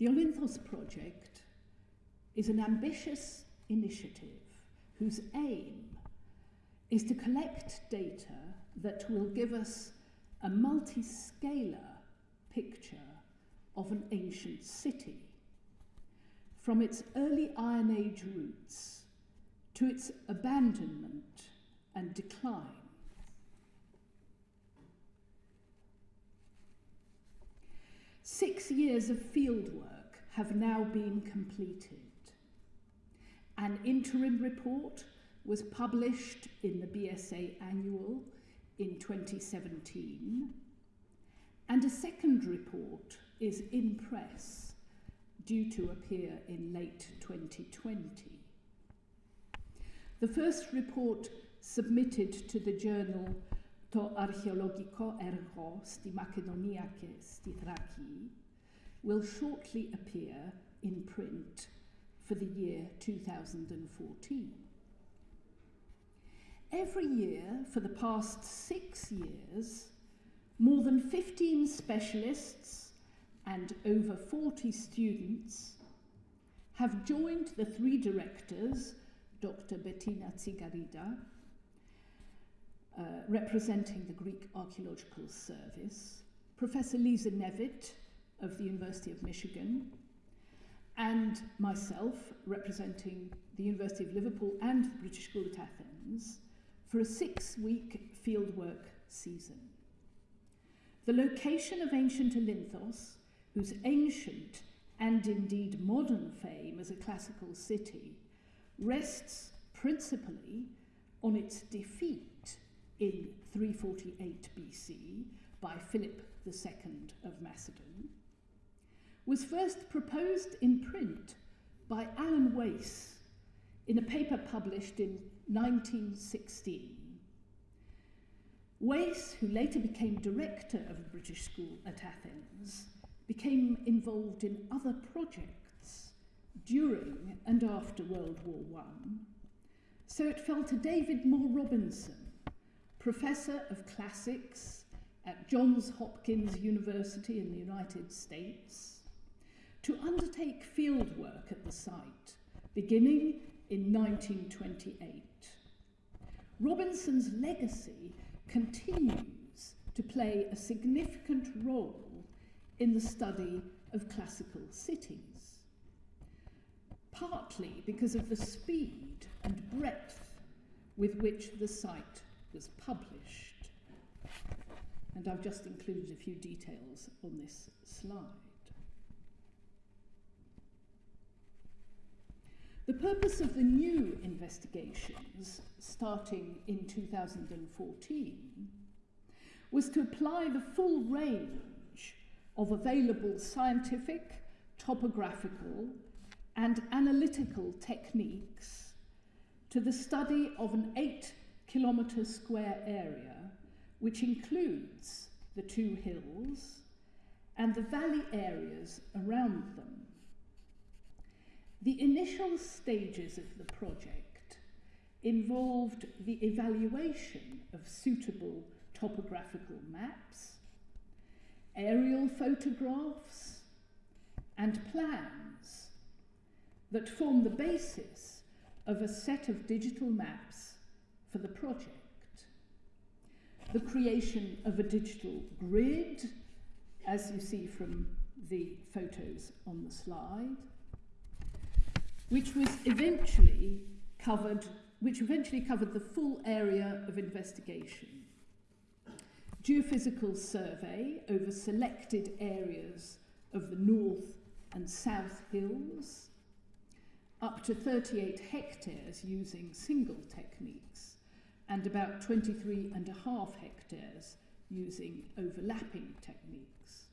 The Olynthos project is an ambitious initiative whose aim is to collect data that will give us a multi-scalar picture of an ancient city, from its early Iron Age roots to its abandonment and decline. Six years of fieldwork have now been completed. An interim report was published in the BSA Annual in 2017, and a second report is in press, due to appear in late 2020. The first report submitted to the journal To archeologico ergo sti Makedoniake sti Thraci will shortly appear in print for the year 2014. Every year for the past six years, more than 15 specialists and over 40 students have joined the three directors, Dr. Bettina Tsigarida, uh, representing the Greek Archaeological Service, Professor Lisa Nevett of the University of Michigan, and myself, representing the University of Liverpool and the British School at Athens, for a six-week fieldwork season. The location of ancient Olynthos, whose ancient and indeed modern fame as a classical city, rests principally on its defeat in 348 BC by Philip II of Macedon, was first proposed in print by Alan Wace in a paper published in 1916. Wace, who later became director of the British School at Athens, became involved in other projects during and after World War I. So it fell to David Moore Robinson, professor of classics at Johns Hopkins University in the United States, to undertake fieldwork at the site, beginning in 1928. Robinson's legacy continues to play a significant role in the study of classical cities, partly because of the speed and breadth with which the site was published. And I've just included a few details on this slide. The purpose of the new investigations, starting in 2014, was to apply the full range of available scientific, topographical, and analytical techniques to the study of an eight kilometre square area, which includes the two hills and the valley areas around them. The initial stages of the project involved the evaluation of suitable topographical maps, aerial photographs, and plans that form the basis of a set of digital maps for the project. The creation of a digital grid, as you see from the photos on the slide, which was eventually covered, which eventually covered the full area of investigation. Geophysical survey over selected areas of the north and south hills, up to 38 hectares using single techniques, and about 23 and a half hectares using overlapping techniques.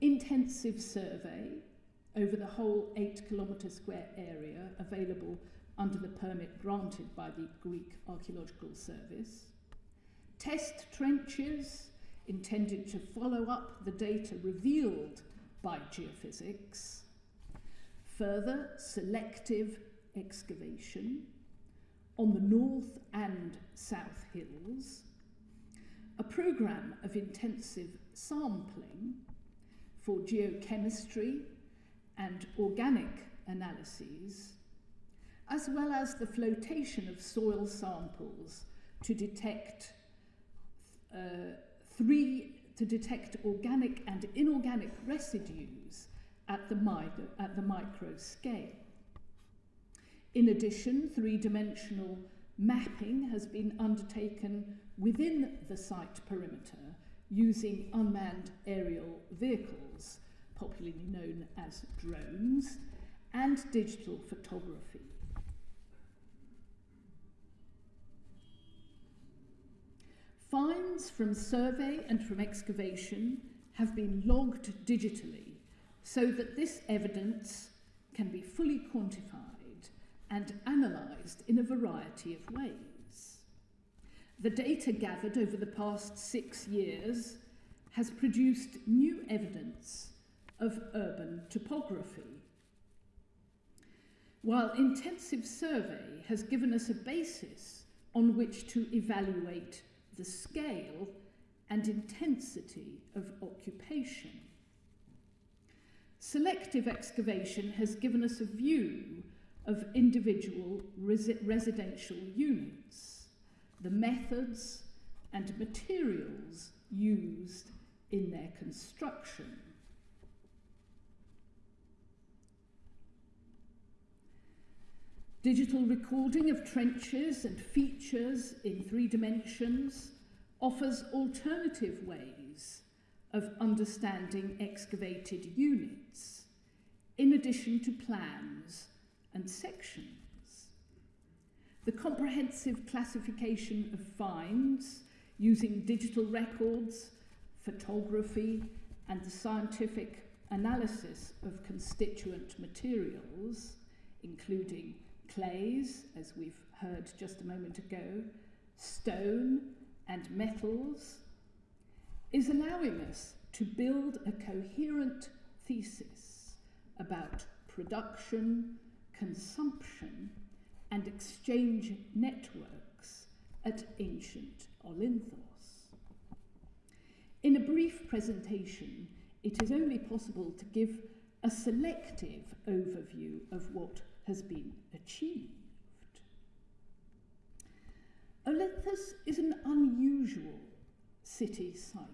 Intensive survey over the whole eight kilometre square area available under the permit granted by the Greek Archaeological Service. Test trenches intended to follow up the data revealed by geophysics. Further selective excavation on the north and south hills. A programme of intensive sampling for geochemistry and organic analyses, as well as the flotation of soil samples to detect uh, three to detect organic and inorganic residues at the, at the micro scale. In addition, three-dimensional mapping has been undertaken within the site perimeter using unmanned aerial vehicles, popularly known as drones, and digital photography. Finds from survey and from excavation have been logged digitally so that this evidence can be fully quantified and analysed in a variety of ways. The data gathered over the past six years has produced new evidence of urban topography. While intensive survey has given us a basis on which to evaluate the scale and intensity of occupation. Selective excavation has given us a view of individual resi residential units, the methods and materials used in their construction. Digital recording of trenches and features in three dimensions offers alternative ways of understanding excavated units, in addition to plans and sections. The comprehensive classification of finds using digital records, photography, and the scientific analysis of constituent materials, including clays, as we've heard just a moment ago, stone and metals, is allowing us to build a coherent thesis about production, consumption, and exchange networks at ancient Olynthos. In a brief presentation, it is only possible to give a selective overview of what has been achieved. Olynthos is an unusual city site.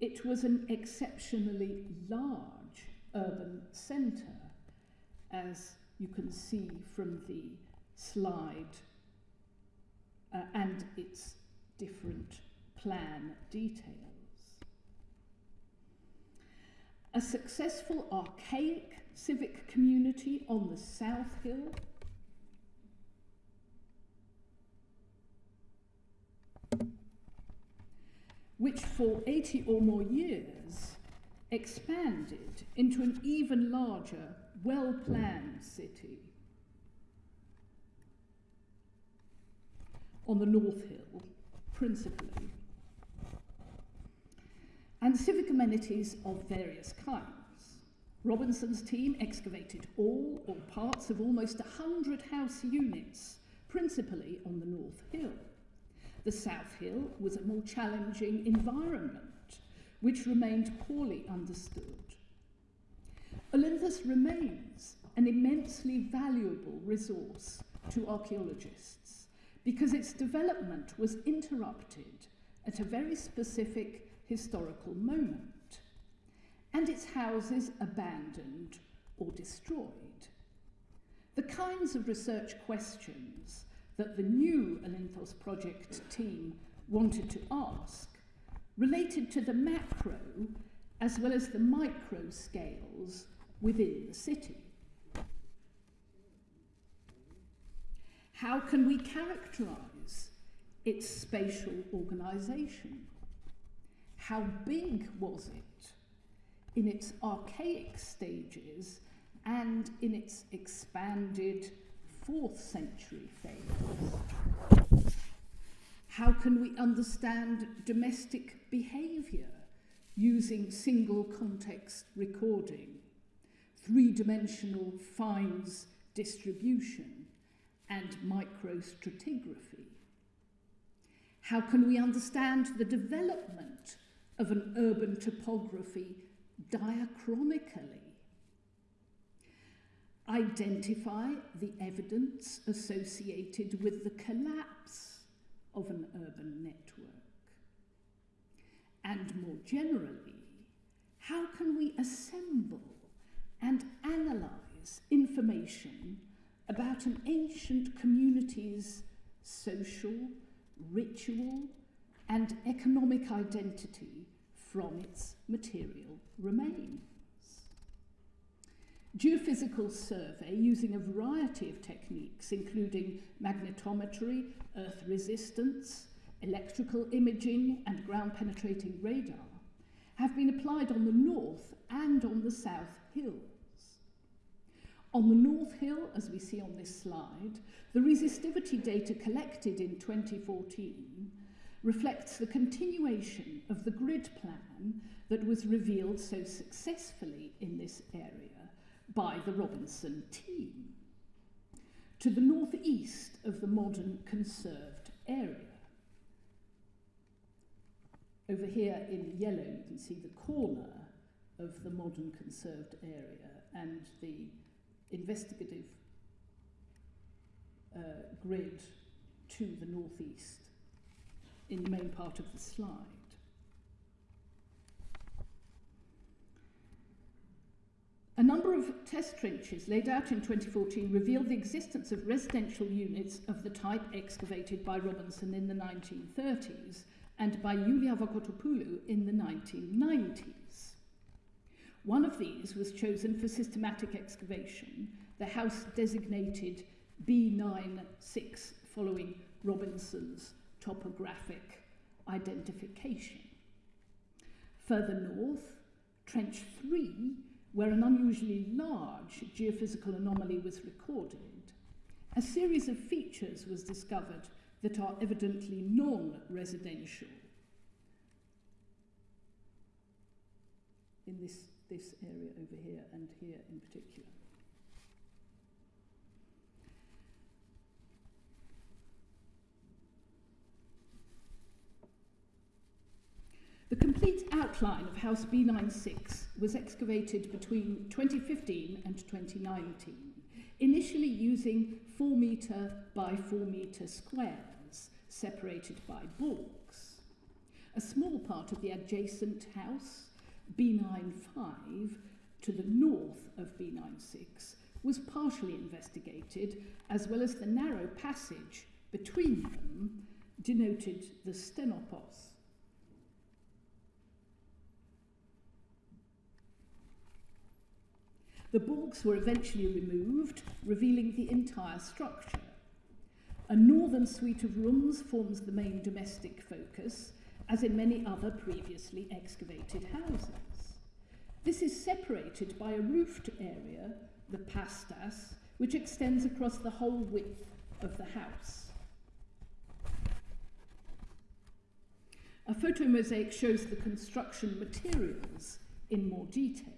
It was an exceptionally large urban centre, as you can see from the slide uh, and its different plan details. A successful archaic civic community on the South Hill. which for 80 or more years expanded into an even larger, well-planned city. On the North Hill, principally. And civic amenities of various kinds. Robinson's team excavated all or parts of almost 100 house units, principally on the North Hill. The South Hill was a more challenging environment, which remained poorly understood. Olynthos remains an immensely valuable resource to archaeologists because its development was interrupted at a very specific historical moment and its houses abandoned or destroyed. The kinds of research questions that the new Olynthos project team wanted to ask related to the macro as well as the micro scales within the city. How can we characterize its spatial organization? How big was it? in its archaic stages and in its expanded fourth century phase. How can we understand domestic behaviour using single context recording, three-dimensional finds distribution, and microstratigraphy? How can we understand the development of an urban topography diachronically identify the evidence associated with the collapse of an urban network? And more generally, how can we assemble and analyse information about an ancient community's social, ritual, and economic identity from its material remains? Geophysical survey using a variety of techniques, including magnetometry, earth resistance, electrical imaging, and ground penetrating radar, have been applied on the north and on the south hills. On the North Hill, as we see on this slide, the resistivity data collected in 2014 reflects the continuation of the grid plan that was revealed so successfully in this area by the Robinson team. To the northeast of the modern conserved area. Over here in yellow, you can see the corner of the modern conserved area and the investigative uh, grid to the northeast in the main part of the slide. A number of test trenches laid out in 2014 revealed the existence of residential units of the type excavated by Robinson in the 1930s and by Yulia Vokotopoulou in the 1990s. One of these was chosen for systematic excavation, the house designated B96 following Robinson's topographic identification. Further north, Trench 3 where an unusually large geophysical anomaly was recorded, a series of features was discovered that are evidently non-residential in this, this area over here and here in particular. The complete outline of House B96 was excavated between 2015 and 2019, initially using 4 metre by 4 metre squares separated by balks. A small part of the adjacent house, B95, to the north of B96, was partially investigated, as well as the narrow passage between them denoted the stenopos. The balks were eventually removed, revealing the entire structure. A northern suite of rooms forms the main domestic focus, as in many other previously excavated houses. This is separated by a roofed area, the pastas, which extends across the whole width of the house. A photomosaic shows the construction materials in more detail.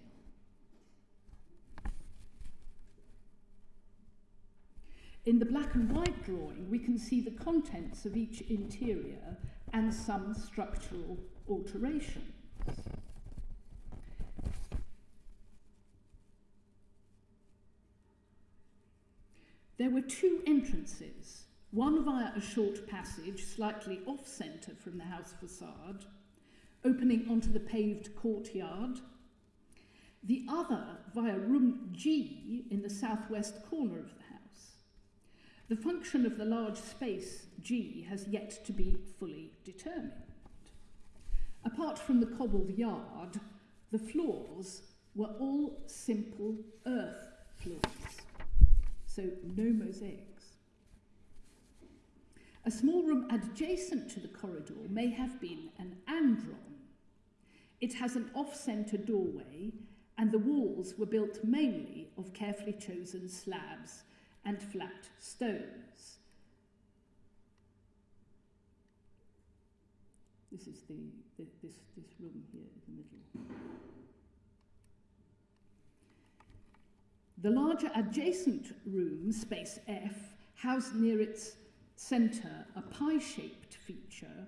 In the black and white drawing, we can see the contents of each interior and some structural alterations. There were two entrances, one via a short passage slightly off-centre from the house facade, opening onto the paved courtyard, the other via room G in the southwest corner of the function of the large space G has yet to be fully determined. Apart from the cobbled yard, the floors were all simple earth floors, so no mosaics. A small room adjacent to the corridor may have been an andron. It has an off-centre doorway and the walls were built mainly of carefully chosen slabs and flat stones. This is the, the, this, this room here in the middle. The larger adjacent room, space F, housed near its centre a pie-shaped feature.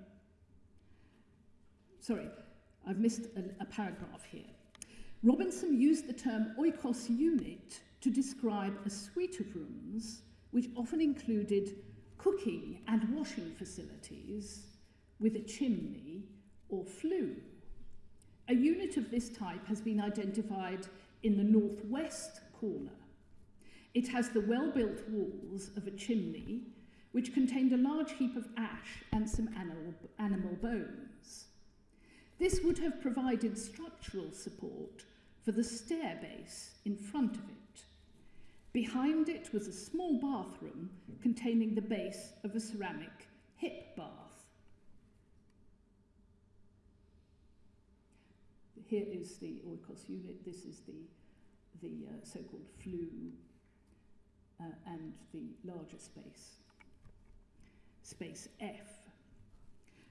Sorry, I've missed a, a paragraph here. Robinson used the term oikos unit to describe a suite of rooms which often included cooking and washing facilities with a chimney or flue. A unit of this type has been identified in the northwest corner. It has the well-built walls of a chimney which contained a large heap of ash and some animal, animal bones. This would have provided structural support for the stair base in front of it. Behind it was a small bathroom containing the base of a ceramic hip bath. Here is the oikos unit. This is the, the uh, so-called flue uh, and the larger space, space F.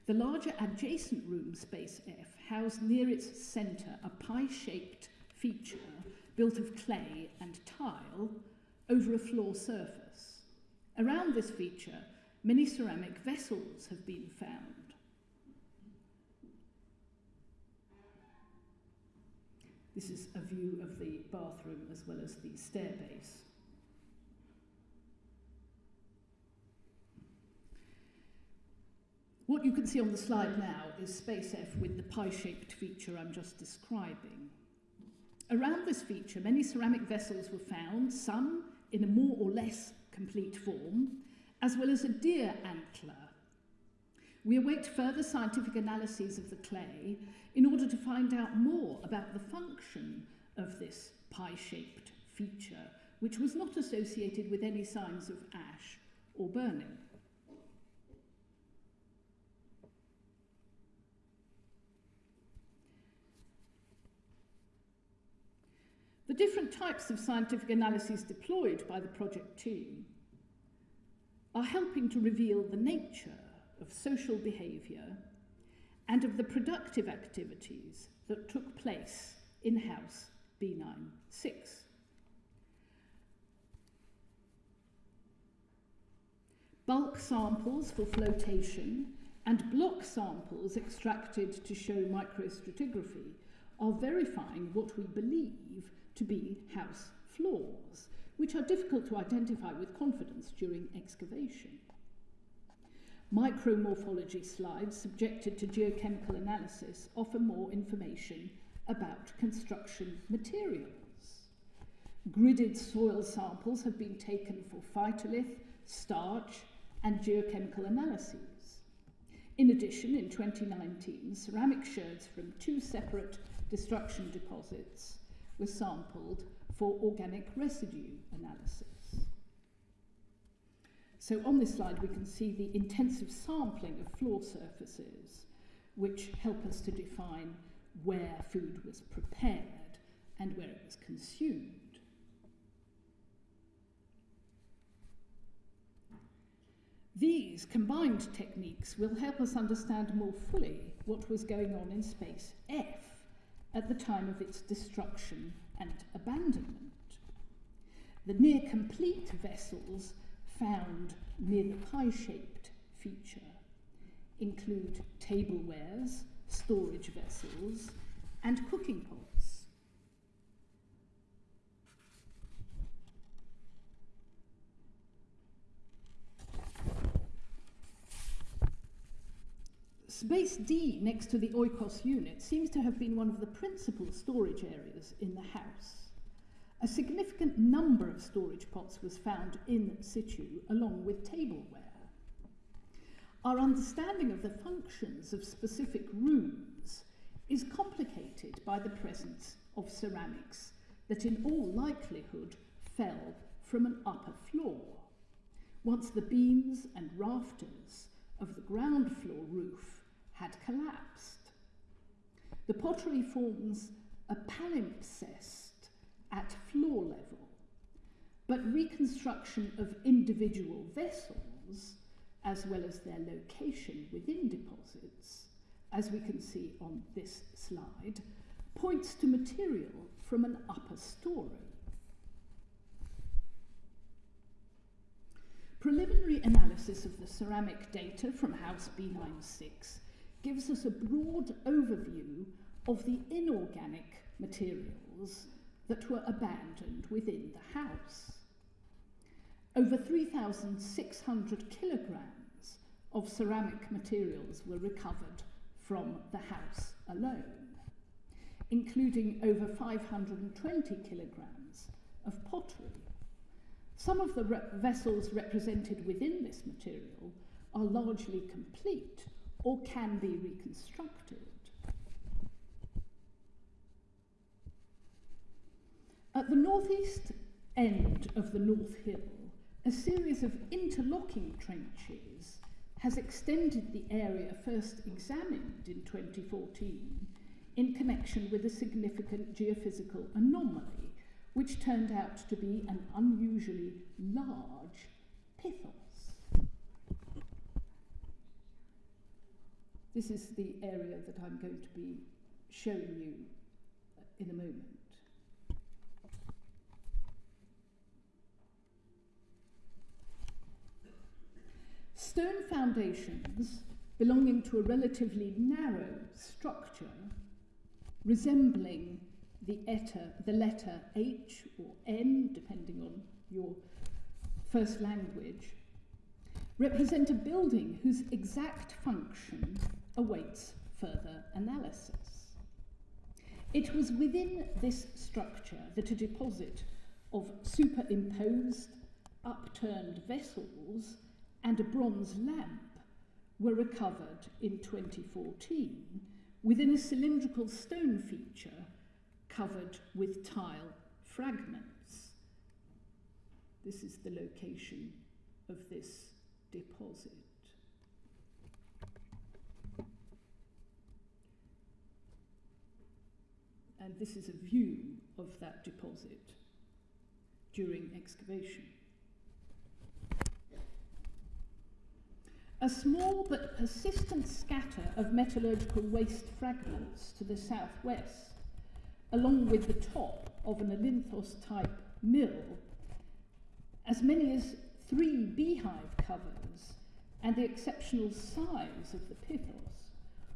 The larger adjacent room, space F, housed near its centre a pie-shaped feature built of clay and tile over a floor surface. Around this feature, many ceramic vessels have been found. This is a view of the bathroom as well as the stair base. What you can see on the slide now is space F with the pie-shaped feature I'm just describing. Around this feature, many ceramic vessels were found, some in a more or less complete form, as well as a deer antler. We await further scientific analyses of the clay in order to find out more about the function of this pie-shaped feature, which was not associated with any signs of ash or burning. The different types of scientific analyses deployed by the project team are helping to reveal the nature of social behaviour and of the productive activities that took place in House B96. Bulk samples for flotation and block samples extracted to show microstratigraphy are verifying what we believe to be house floors, which are difficult to identify with confidence during excavation. Micromorphology slides subjected to geochemical analysis offer more information about construction materials. Gridded soil samples have been taken for phytolith, starch, and geochemical analyses. In addition, in 2019, ceramic sherds from two separate destruction deposits were sampled for organic residue analysis. So on this slide we can see the intensive sampling of floor surfaces which help us to define where food was prepared and where it was consumed. These combined techniques will help us understand more fully what was going on in space F at the time of its destruction and abandonment. The near complete vessels found near the pie shaped feature include tablewares, storage vessels, and cooking pots. Space D next to the oikos unit seems to have been one of the principal storage areas in the house. A significant number of storage pots was found in situ along with tableware. Our understanding of the functions of specific rooms is complicated by the presence of ceramics that in all likelihood fell from an upper floor. Once the beams and rafters of the ground floor roof had collapsed. The pottery forms a palimpsest at floor level, but reconstruction of individual vessels, as well as their location within deposits, as we can see on this slide, points to material from an upper story. Preliminary analysis of the ceramic data from House B96 gives us a broad overview of the inorganic materials that were abandoned within the house. Over 3,600 kilograms of ceramic materials were recovered from the house alone, including over 520 kilograms of pottery. Some of the re vessels represented within this material are largely complete or can be reconstructed. At the northeast end of the North Hill, a series of interlocking trenches has extended the area first examined in 2014 in connection with a significant geophysical anomaly, which turned out to be an unusually large pithos. This is the area that I'm going to be showing you in a moment. Stone foundations belonging to a relatively narrow structure resembling the, eta, the letter H or N, depending on your first language, represent a building whose exact function awaits further analysis. It was within this structure that a deposit of superimposed, upturned vessels and a bronze lamp were recovered in 2014 within a cylindrical stone feature covered with tile fragments. This is the location of this deposit. And this is a view of that deposit during excavation. A small but persistent scatter of metallurgical waste fragments to the southwest, along with the top of an Olynthos type mill, as many as three beehive covers, and the exceptional size of the pithos,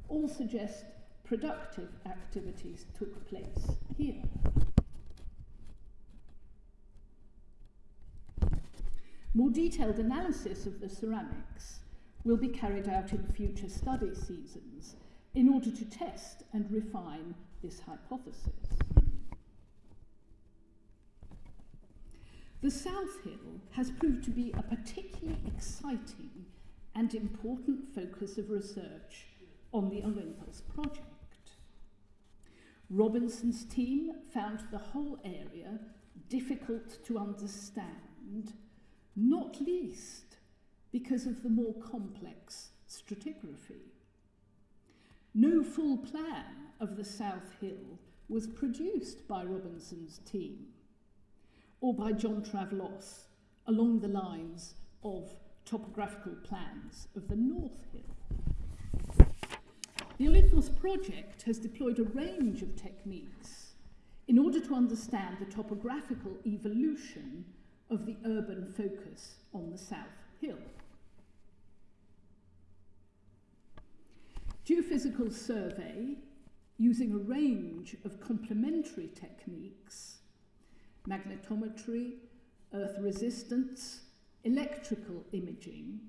all suggest productive activities took place here. More detailed analysis of the ceramics will be carried out in future study seasons in order to test and refine this hypothesis. The South Hill has proved to be a particularly exciting and important focus of research on the Olynthos project. Robinson's team found the whole area difficult to understand, not least because of the more complex stratigraphy. No full plan of the South Hill was produced by Robinson's team or by John Travlos along the lines of topographical plans of the North Hill. The Olynthos project has deployed a range of techniques in order to understand the topographical evolution of the urban focus on the South Hill. Geophysical survey, using a range of complementary techniques, magnetometry, earth resistance, electrical imaging,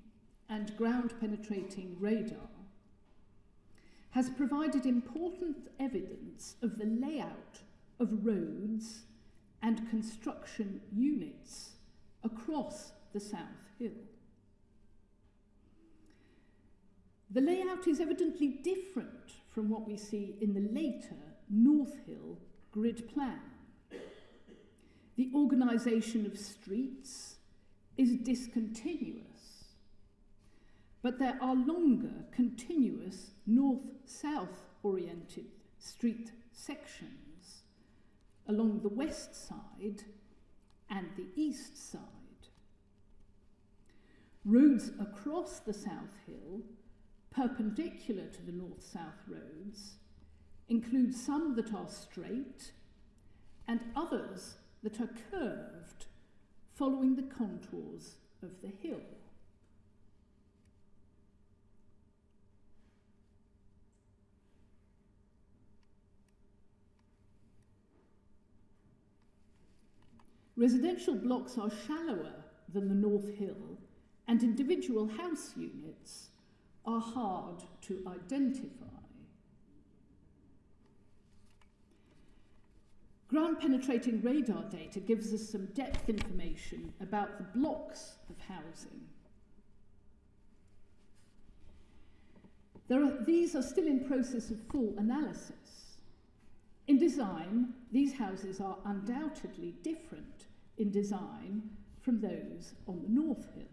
and ground penetrating radar, has provided important evidence of the layout of roads and construction units across the South Hill. The layout is evidently different from what we see in the later North Hill grid plan. The organisation of streets is discontinuous, but there are longer, continuous north-south oriented street sections along the west side and the east side. Roads across the South Hill perpendicular to the north-south roads include some that are straight and others that are curved following the contours of the hill. Residential blocks are shallower than the North Hill, and individual house units are hard to identify. Ground penetrating radar data gives us some depth information about the blocks of housing. Are, these are still in process of full analysis. In design, these houses are undoubtedly different in design from those on the North Hill.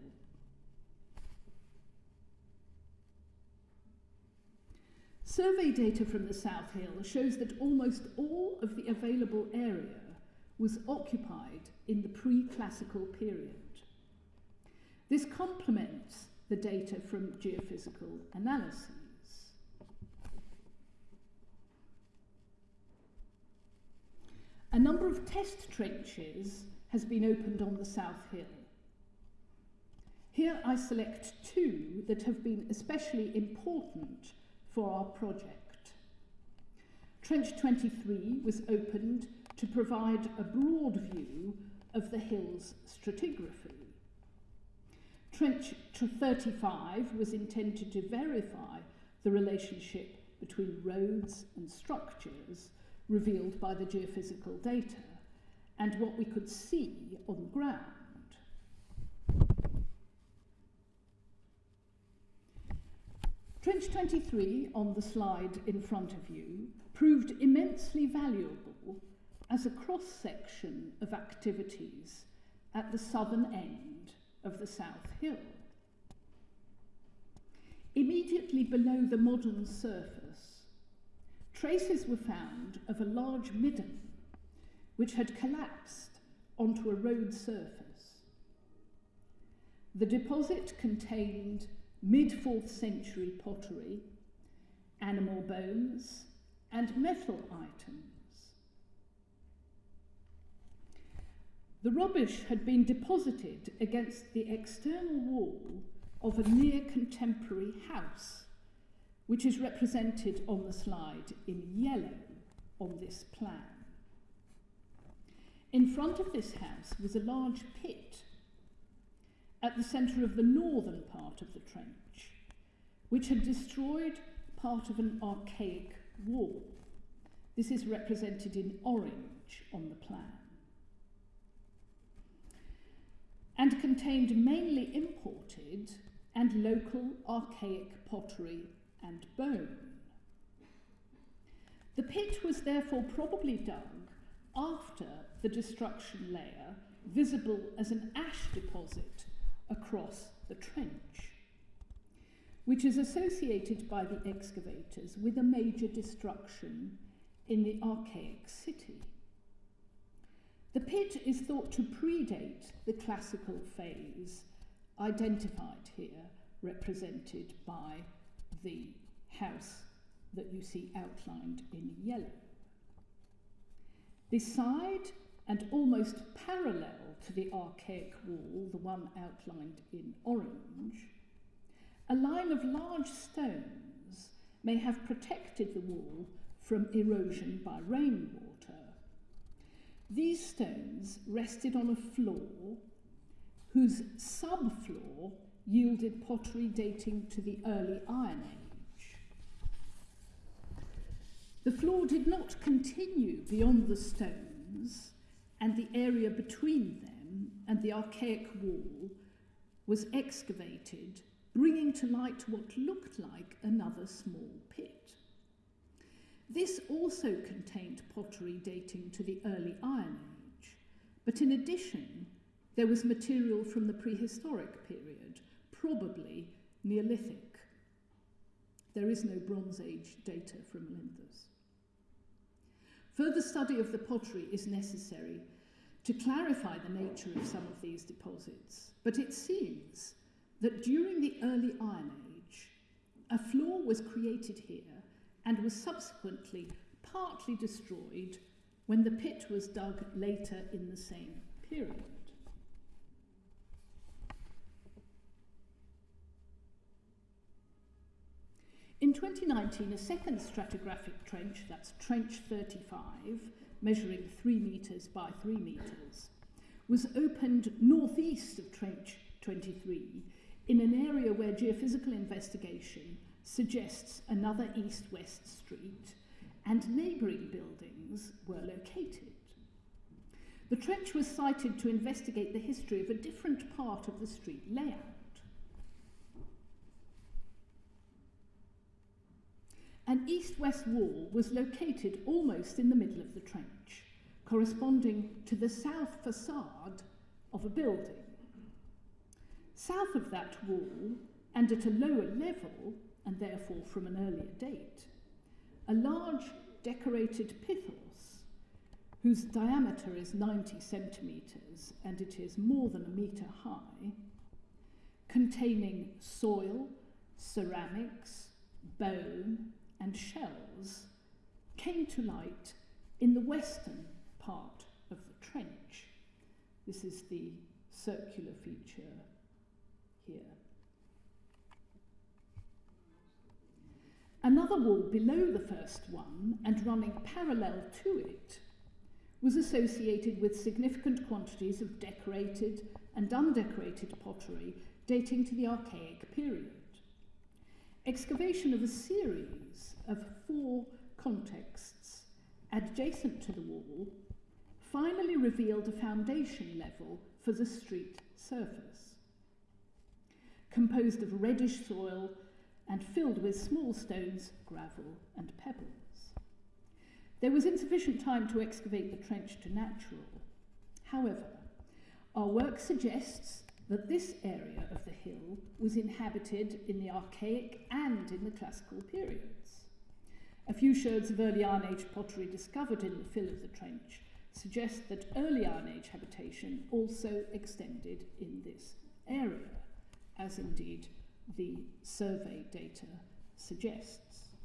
Survey data from the South Hill shows that almost all of the available area was occupied in the pre-classical period. This complements the data from geophysical analyses. A number of test trenches has been opened on the South Hill. Here I select two that have been especially important for our project. Trench 23 was opened to provide a broad view of the hill's stratigraphy. Trench 35 was intended to verify the relationship between roads and structures revealed by the geophysical data and what we could see on the ground. Trench 23 on the slide in front of you proved immensely valuable as a cross-section of activities at the southern end of the South Hill. Immediately below the modern surface, traces were found of a large midden which had collapsed onto a road surface. The deposit contained mid-4th century pottery, animal bones, and metal items. The rubbish had been deposited against the external wall of a near contemporary house, which is represented on the slide in yellow on this plan. In front of this house was a large pit at the centre of the northern part of the trench, which had destroyed part of an archaic wall. This is represented in orange on the plan. And contained mainly imported and local archaic pottery and bone. The pit was therefore probably dug after the destruction layer, visible as an ash deposit across the trench, which is associated by the excavators with a major destruction in the archaic city. The pit is thought to predate the classical phase identified here, represented by the house that you see outlined in yellow. Beside and almost parallel to the archaic wall, the one outlined in orange, a line of large stones may have protected the wall from erosion by rainwater. These stones rested on a floor whose subfloor yielded pottery dating to the early Iron Age. The floor did not continue beyond the stones and the area between them and the archaic wall was excavated, bringing to light what looked like another small pit. This also contained pottery dating to the early Iron Age, but in addition, there was material from the prehistoric period, probably Neolithic. There is no Bronze Age data from Olynthus. Further study of the pottery is necessary to clarify the nature of some of these deposits, but it seems that during the early Iron Age, a floor was created here and was subsequently partly destroyed when the pit was dug later in the same period. In 2019, a second stratigraphic trench, that's Trench 35, measuring 3 metres by 3 metres, was opened northeast of Trench 23 in an area where geophysical investigation suggests another east-west street and neighbouring buildings were located. The trench was sited to investigate the history of a different part of the street layout. An east-west wall was located almost in the middle of the trench, corresponding to the south facade of a building. South of that wall, and at a lower level, and therefore from an earlier date, a large decorated pithos, whose diameter is 90 centimetres and it is more than a metre high, containing soil, ceramics, bone, came to light in the western part of the trench. This is the circular feature here. Another wall below the first one and running parallel to it was associated with significant quantities of decorated and undecorated pottery dating to the Archaic period. Excavation of a series of four contexts adjacent to the wall finally revealed a foundation level for the street surface, composed of reddish soil and filled with small stones, gravel, and pebbles. There was insufficient time to excavate the trench to natural. However, our work suggests that this area of the hill was inhabited in the Archaic and in the Classical periods. A few sherds of early Iron Age pottery discovered in the fill of the trench suggest that early Iron Age habitation also extended in this area, as indeed the survey data suggests.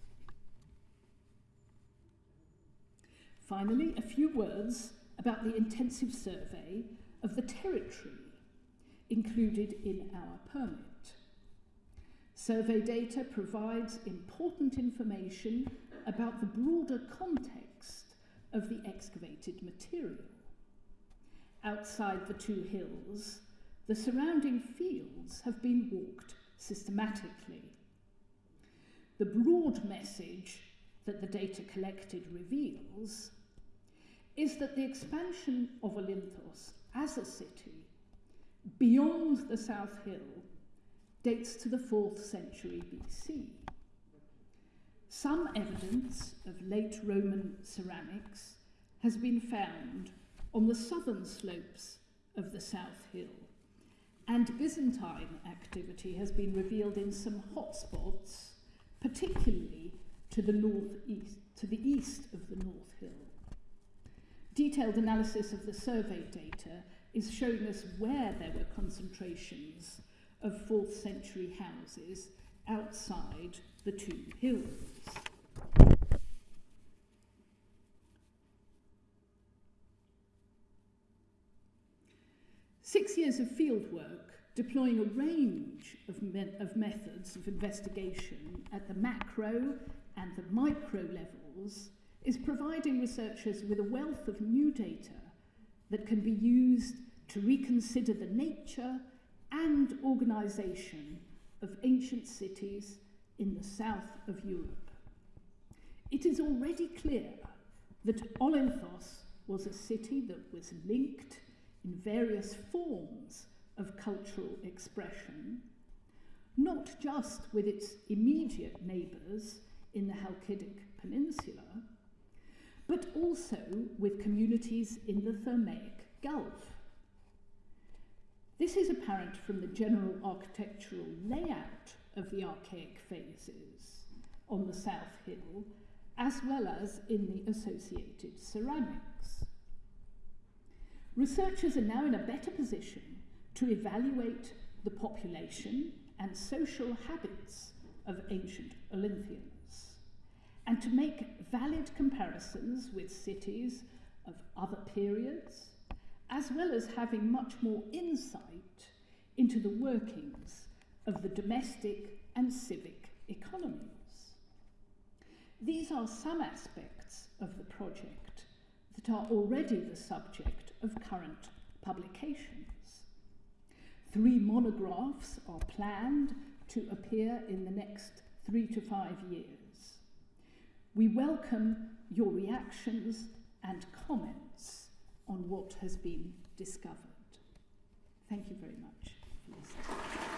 Finally, a few words about the intensive survey of the territory included in our permit. Survey data provides important information about the broader context of the excavated material. Outside the two hills, the surrounding fields have been walked systematically. The broad message that the data collected reveals is that the expansion of Olynthos as a city beyond the South Hill dates to the 4th century BC. Some evidence of late Roman ceramics has been found on the southern slopes of the South Hill, and Byzantine activity has been revealed in some hotspots, particularly to the northeast, to the east of the North Hill. Detailed analysis of the survey data is showing us where there were concentrations of 4th century houses outside the two hills. Six years of fieldwork deploying a range of, me of methods of investigation at the macro and the micro levels is providing researchers with a wealth of new data that can be used to reconsider the nature and organisation of ancient cities in the south of Europe. It is already clear that Olynthos was a city that was linked in various forms of cultural expression, not just with its immediate neighbours in the Halkidic Peninsula, but also with communities in the Thermaic Gulf. This is apparent from the general architectural layout of the archaic phases on the South Hill, as well as in the associated ceramics. Researchers are now in a better position to evaluate the population and social habits of ancient Olynthians, and to make valid comparisons with cities of other periods, as well as having much more insight into the workings of the domestic and civic economies. These are some aspects of the project that are already the subject of current publications. Three monographs are planned to appear in the next three to five years. We welcome your reactions and comments on what has been discovered. Thank you very much.